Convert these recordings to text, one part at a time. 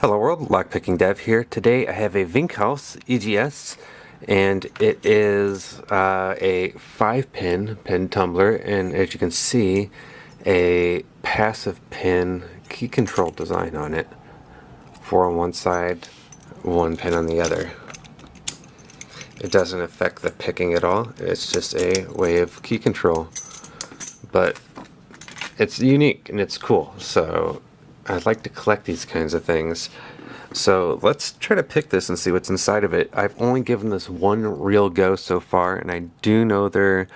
Hello world, Lockpicking Dev here. Today I have a Winkhaus EGS and it is uh, a 5 pin pin tumbler and as you can see a passive pin key control design on it. Four on one side, one pin on the other. It doesn't affect the picking at all, it's just a way of key control. But it's unique and it's cool so I'd like to collect these kinds of things. So let's try to pick this and see what's inside of it. I've only given this one real go so far, and I do know there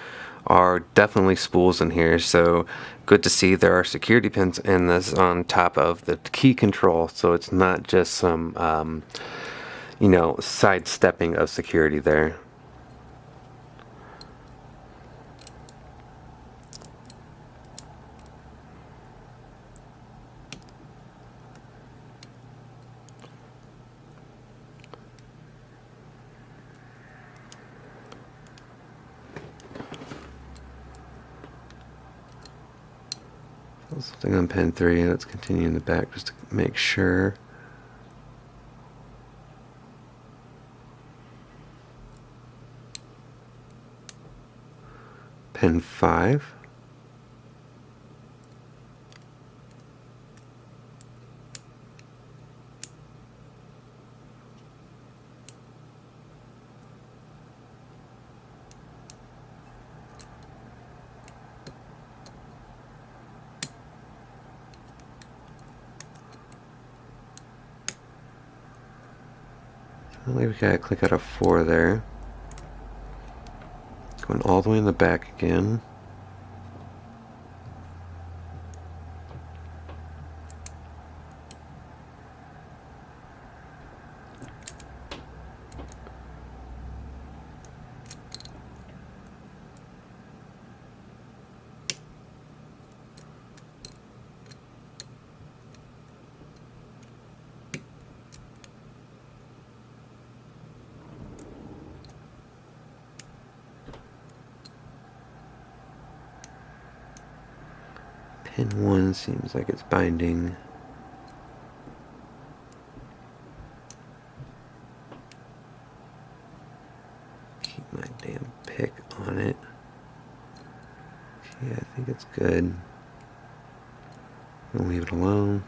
are definitely spools in here, so good to see there are security pins in this on top of the key control, so it's not just some, um, you know, sidestepping of security there. Something on pin 3, let's continue in the back just to make sure. Pin 5. Only we gotta click out a 4 there. Going all the way in the back again. Pin 1 seems like it's binding. Keep my damn pick on it. Okay, I think it's good. I'll leave it alone.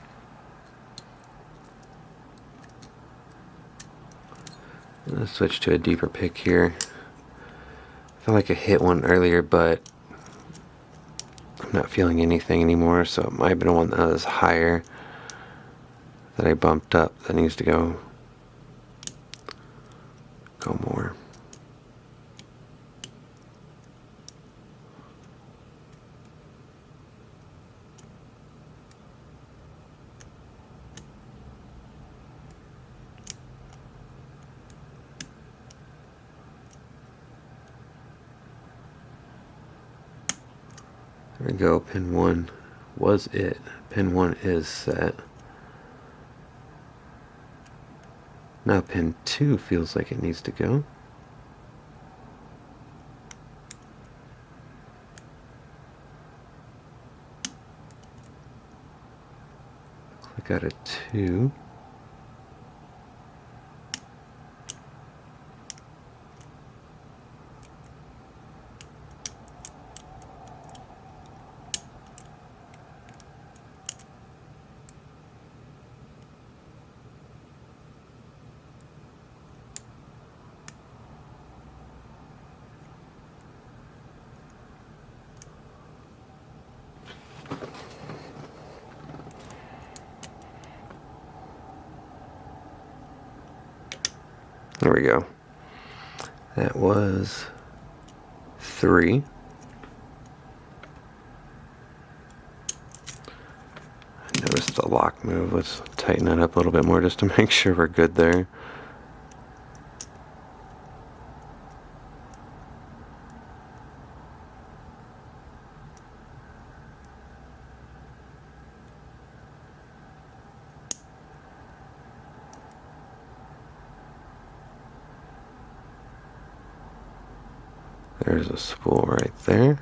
Let's switch to a deeper pick here. I feel like I hit one earlier, but not feeling anything anymore, so it might have been one that was higher that I bumped up that needs to go go more. There we go, pin 1 was it. Pin 1 is set. Now pin 2 feels like it needs to go. Click out a 2. There we go. That was three. I noticed the lock move. Let's tighten that up a little bit more just to make sure we're good there. There's a spool right there.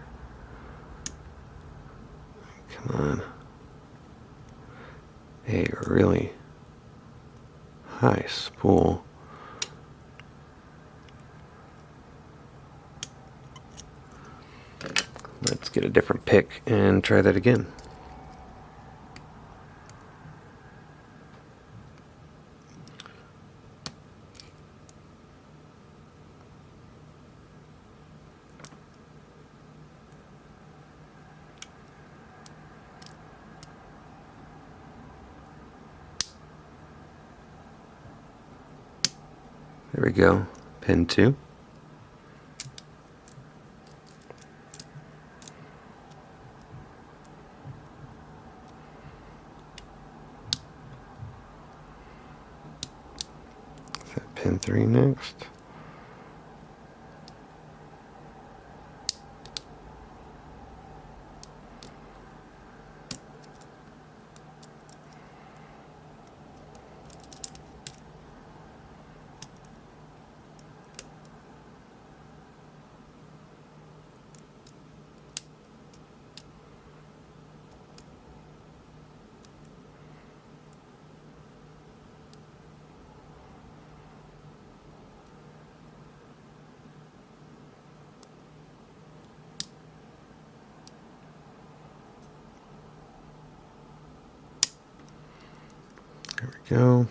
Come on. Hey, really high spool. Let's get a different pick and try that again. There we go, pin 2. pin 3 next. We go.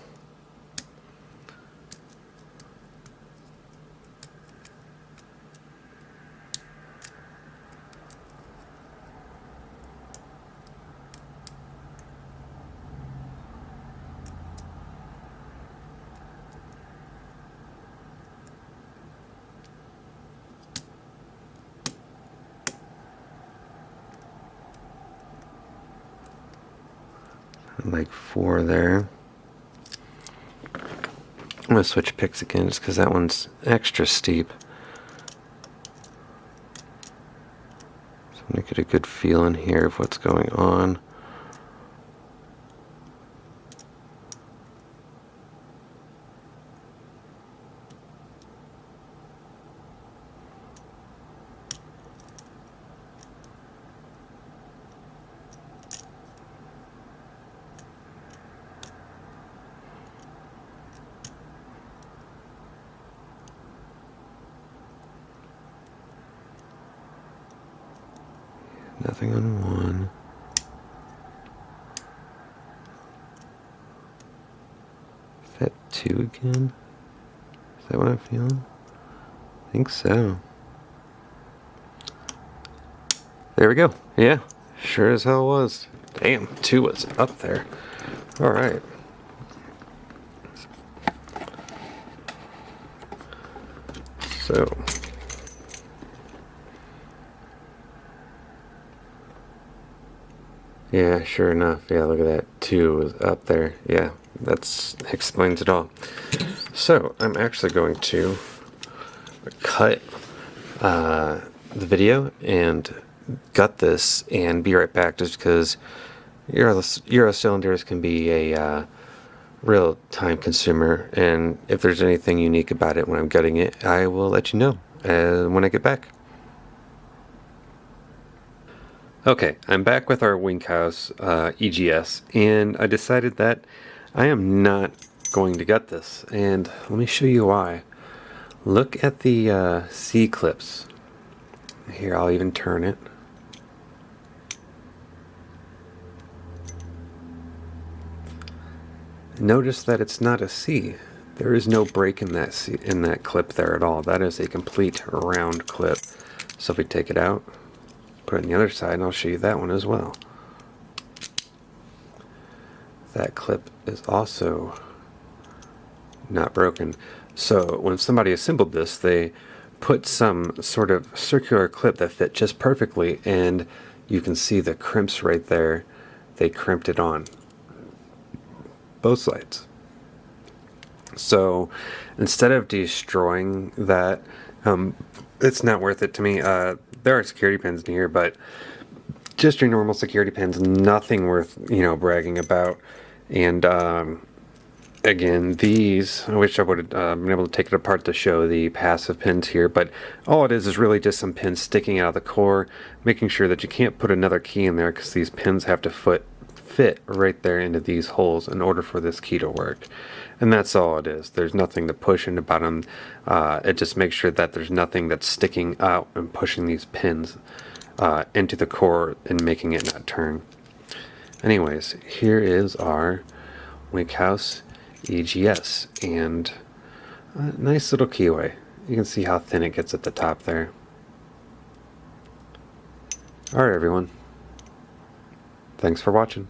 like four there. I'm going to switch picks again just because that one's extra steep. So I'm going to get a good feeling here of what's going on. Nothing on one. Is that two again? Is that what I'm feeling? I think so. There we go. Yeah, sure as hell was. Damn, two was up there. Alright. So, Yeah, sure enough. Yeah, look at that. Two was up there. Yeah, that explains it all. So, I'm actually going to cut uh, the video and gut this and be right back just because Euro, Euro cylinders can be a uh, real time consumer and if there's anything unique about it when I'm gutting it, I will let you know uh, when I get back. Okay, I'm back with our Winkhaus uh, EGS, and I decided that I am not going to gut this, and let me show you why. Look at the uh, C-clips. Here, I'll even turn it. Notice that it's not a C. There is no break in that C in that clip there at all. That is a complete round clip. So if we take it out, put it on the other side and I'll show you that one as well. That clip is also not broken. So when somebody assembled this, they put some sort of circular clip that fit just perfectly and you can see the crimps right there. They crimped it on both sides. So instead of destroying that, um, it's not worth it to me. Uh, there are security pins in here, but just your normal security pins, nothing worth, you know, bragging about. And um, again, these, I wish I would have uh, been able to take it apart to show the passive pins here, but all it is is really just some pins sticking out of the core, making sure that you can't put another key in there because these pins have to fit, fit right there into these holes in order for this key to work. And that's all it is. There's nothing to push in the bottom. Uh, it just makes sure that there's nothing that's sticking out and pushing these pins uh, into the core and making it not turn. Anyways, here is our Winkhaus EGS and a nice little keyway. You can see how thin it gets at the top there. Alright everyone. Thanks for watching.